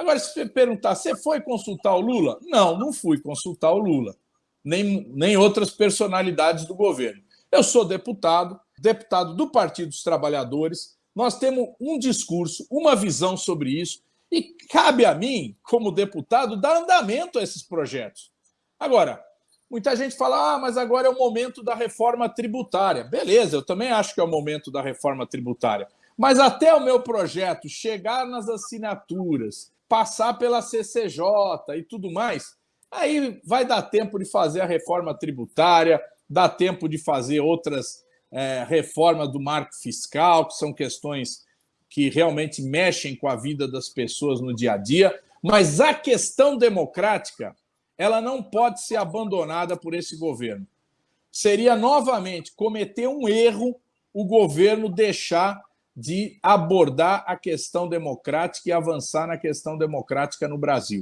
Agora, se você perguntar, você foi consultar o Lula? Não, não fui consultar o Lula, nem, nem outras personalidades do governo. Eu sou deputado, deputado do Partido dos Trabalhadores, nós temos um discurso, uma visão sobre isso, e cabe a mim, como deputado, dar andamento a esses projetos. Agora, muita gente fala, ah, mas agora é o momento da reforma tributária. Beleza, eu também acho que é o momento da reforma tributária. Mas até o meu projeto chegar nas assinaturas, passar pela CCJ e tudo mais, aí vai dar tempo de fazer a reforma tributária, dá tempo de fazer outras é, reformas do marco fiscal, que são questões que realmente mexem com a vida das pessoas no dia a dia, mas a questão democrática ela não pode ser abandonada por esse governo. Seria novamente cometer um erro o governo deixar de abordar a questão democrática e avançar na questão democrática no Brasil.